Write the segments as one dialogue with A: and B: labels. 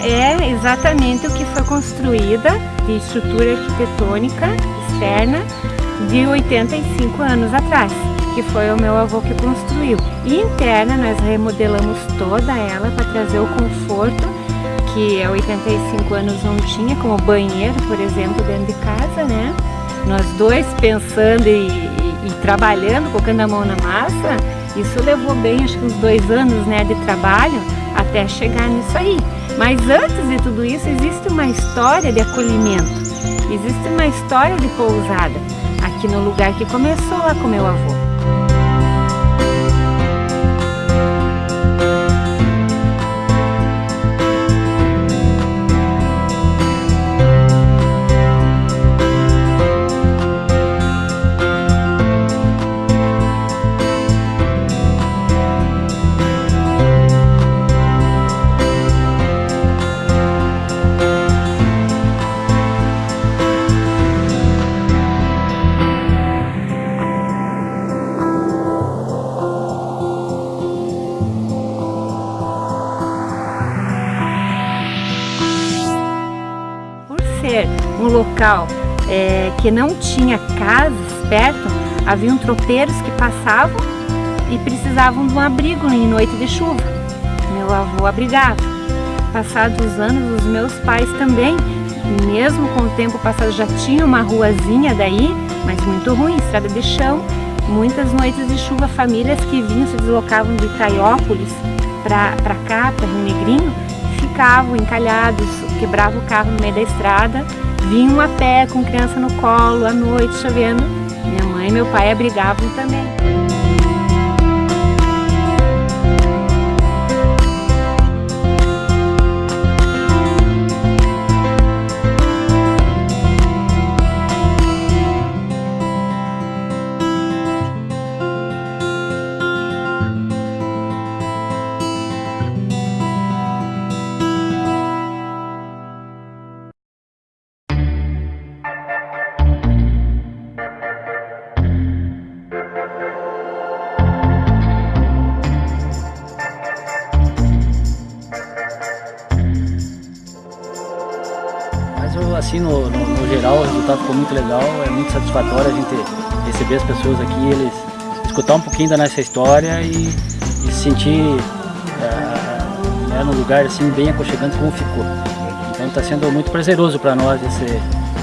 A: é exatamente o que foi construída de estrutura arquitetônica externa de 85 anos atrás, que foi o meu avô que construiu. E interna nós remodelamos toda ela para trazer o conforto que há 85 anos não tinha, como banheiro, por exemplo, dentro de casa, né? Nós dois pensando e, e, e trabalhando, colocando a mão na massa, isso levou bem, acho que uns dois anos né, de trabalho até chegar nisso aí. Mas antes de tudo isso, existe uma história de acolhimento, existe uma história de pousada, aqui no lugar que começou lá com meu avô. Um local é, que não tinha casas perto, haviam tropeiros que passavam e precisavam de um abrigo em noite de chuva. Meu avô abrigava. Passados os anos, os meus pais também, mesmo com o tempo passado, já tinham uma ruazinha daí, mas muito ruim, estrada de chão. Muitas noites de chuva, famílias que vinham, se deslocavam de Itaiópolis para cá, para Rio Negrinho, ficavam encalhados, quebravam o carro no meio da estrada, vinham a pé com criança no colo, à noite chovendo. Minha mãe e meu pai abrigavam também.
B: No, no, no, geral, o resultado ficou muito legal, é muito satisfatório a gente receber as pessoas aqui, eles escutar um pouquinho da nossa história e, e se sentir é, né, num lugar assim bem aconchegante como ficou. Então está sendo muito prazeroso para nós esse,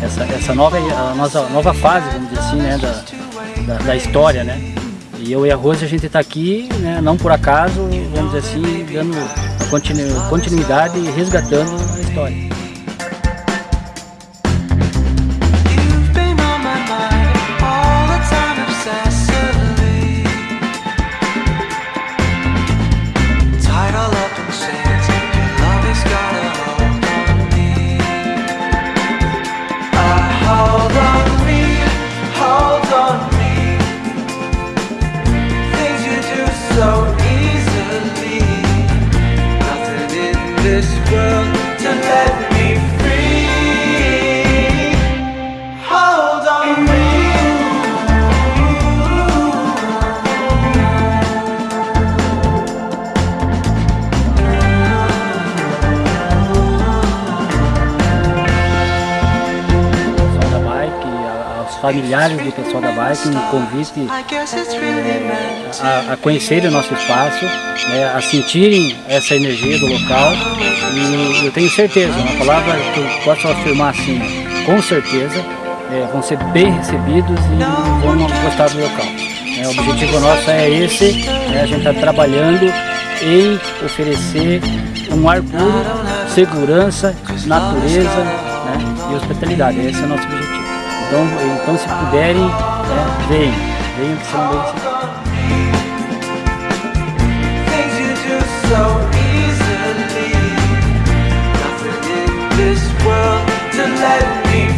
B: essa, essa nova, a nossa nova fase, vamos dizer assim, né, da, da, da história, né? E eu e a Rose a gente está aqui, né, não por acaso, vamos dizer assim, dando continuidade e resgatando a história. world to let me familiares do pessoal da bike, um convite é, a, a conhecerem o nosso espaço, né, a sentirem essa energia do local e eu tenho certeza, uma palavra que eu posso afirmar assim, com certeza, é, vão ser bem recebidos e vão gostar do local. É, o objetivo nosso é esse, né, a gente está trabalhando em oferecer um ar puro, segurança, natureza né, e hospitalidade. Esse é o nosso objetivo. Então, então se puderem, né, venham, venham que são bem
C: let me